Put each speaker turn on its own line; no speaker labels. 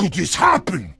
could this happen?